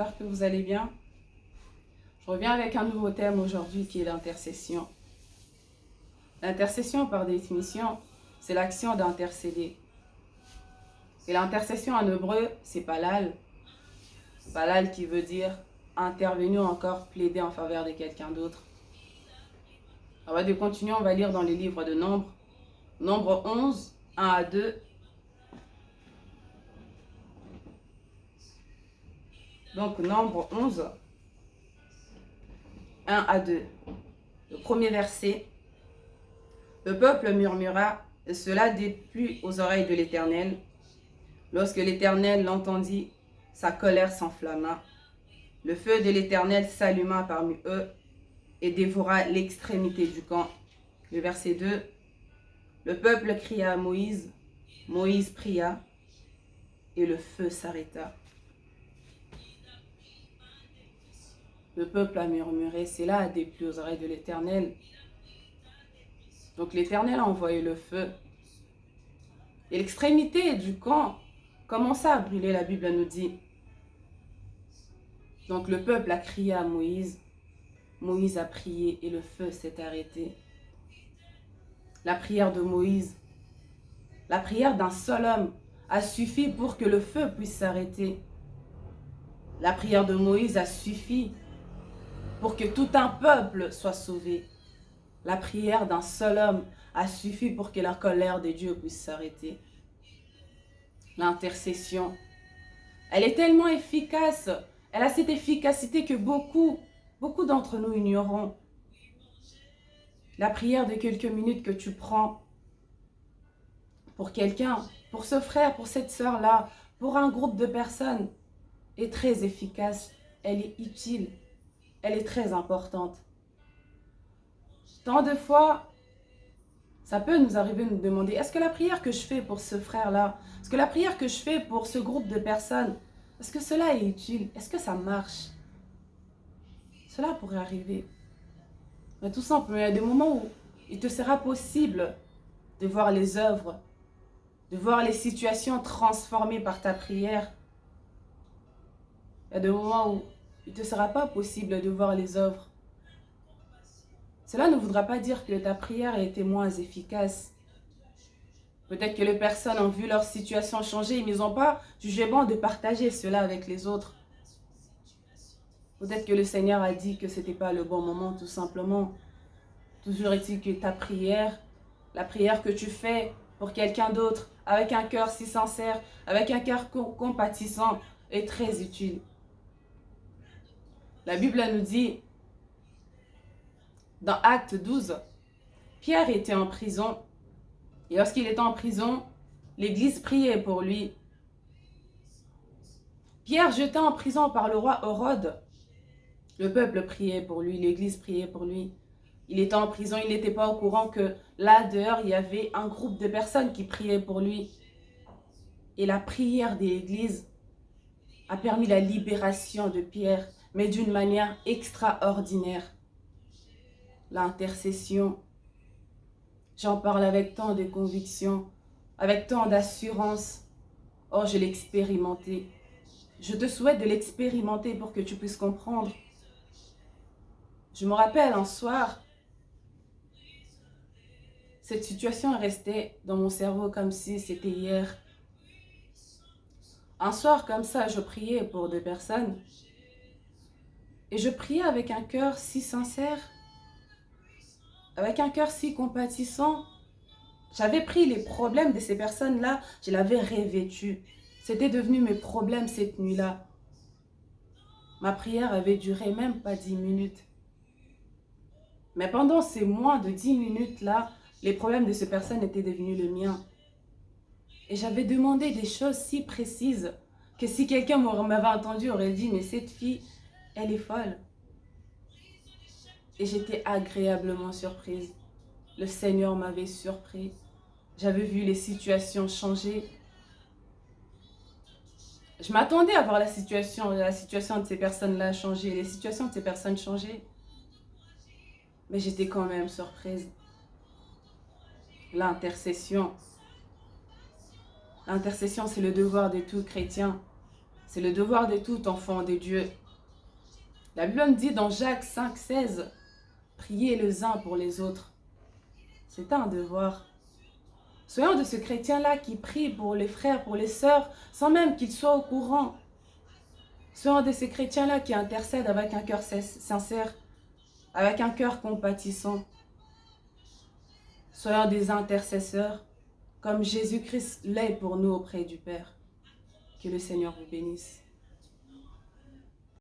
J'espère que vous allez bien. Je reviens avec un nouveau thème aujourd'hui qui est l'intercession. L'intercession, par définition, c'est l'action d'intercéder. Et l'intercession en hébreu, c'est palal. Palal qui veut dire intervenir encore, plaider en faveur de quelqu'un d'autre. On de continuer, on va lire dans les livres de Nombre. Nombre 11, 1 à 2. Donc, Nombre 11, 1 à 2. Le premier verset. Le peuple murmura, et cela déplut aux oreilles de l'Éternel. Lorsque l'Éternel l'entendit, sa colère s'enflamma. Le feu de l'Éternel s'alluma parmi eux et dévora l'extrémité du camp. Le verset 2. Le peuple cria à Moïse. Moïse pria et le feu s'arrêta. Le peuple a murmuré, c'est là des plus aux oreilles de l'Éternel. Donc l'Éternel a envoyé le feu. Et l'extrémité du camp commença à brûler, la Bible nous dit. Donc le peuple a crié à Moïse. Moïse a prié et le feu s'est arrêté. La prière de Moïse, la prière d'un seul homme a suffi pour que le feu puisse s'arrêter. La prière de Moïse a suffi pour que tout un peuple soit sauvé. La prière d'un seul homme a suffi pour que la colère de Dieu puisse s'arrêter. L'intercession, elle est tellement efficace, elle a cette efficacité que beaucoup, beaucoup d'entre nous ignorons. La prière de quelques minutes que tu prends pour quelqu'un, pour ce frère, pour cette sœur-là, pour un groupe de personnes, est très efficace, elle est utile elle est très importante. Tant de fois, ça peut nous arriver de nous demander, est-ce que la prière que je fais pour ce frère-là, est-ce que la prière que je fais pour ce groupe de personnes, est-ce que cela est utile? Est-ce que ça marche? Cela pourrait arriver. Mais tout simplement, il y a des moments où il te sera possible de voir les œuvres, de voir les situations transformées par ta prière. Il y a des moments où il ne te sera pas possible de voir les œuvres. Cela ne voudra pas dire que ta prière a été moins efficace. Peut-être que les personnes ont vu leur situation changer, ils n'ont pas jugé bon de partager cela avec les autres. Peut-être que le Seigneur a dit que ce n'était pas le bon moment, tout simplement. Toujours est-il que ta prière, la prière que tu fais pour quelqu'un d'autre, avec un cœur si sincère, avec un cœur compatissant, est très utile. La Bible nous dit, dans Acte 12, Pierre était en prison. Et lorsqu'il était en prison, l'Église priait pour lui. Pierre jeté en prison par le roi Hérode. Le peuple priait pour lui, l'Église priait pour lui. Il était en prison, il n'était pas au courant que là dehors, il y avait un groupe de personnes qui priaient pour lui. Et la prière de l'Église a permis la libération de Pierre mais d'une manière extraordinaire. L'intercession, j'en parle avec tant de conviction, avec tant d'assurance. Oh, je l'ai expérimenté. Je te souhaite de l'expérimenter pour que tu puisses comprendre. Je me rappelle un soir, cette situation est restée dans mon cerveau comme si c'était hier. Un soir comme ça, je priais pour deux personnes. Et je priais avec un cœur si sincère, avec un cœur si compatissant. J'avais pris les problèmes de ces personnes-là, je l'avais revêtu. C'était devenu mes problèmes cette nuit-là. Ma prière avait duré même pas dix minutes. Mais pendant ces moins de dix minutes-là, les problèmes de ces personnes étaient devenus le mien. Et j'avais demandé des choses si précises que si quelqu'un m'avait entendu, aurait dit, mais cette fille, elle est folle. Et j'étais agréablement surprise. Le Seigneur m'avait surpris. J'avais vu les situations changer. Je m'attendais à voir la situation, la situation de ces personnes-là changer, les situations de ces personnes changer. Mais j'étais quand même surprise. L'intercession. L'intercession, c'est le devoir de tout chrétien. C'est le devoir de tout enfant de Dieu. La Bible dit dans Jacques 5, 16, priez les uns pour les autres. C'est un devoir. Soyons de ce chrétien-là qui prie pour les frères, pour les sœurs, sans même qu'ils soient au courant. Soyons de ces chrétiens-là qui intercèdent avec un cœur sincère, avec un cœur compatissant. Soyons des intercesseurs, comme Jésus-Christ l'est pour nous auprès du Père. Que le Seigneur vous bénisse.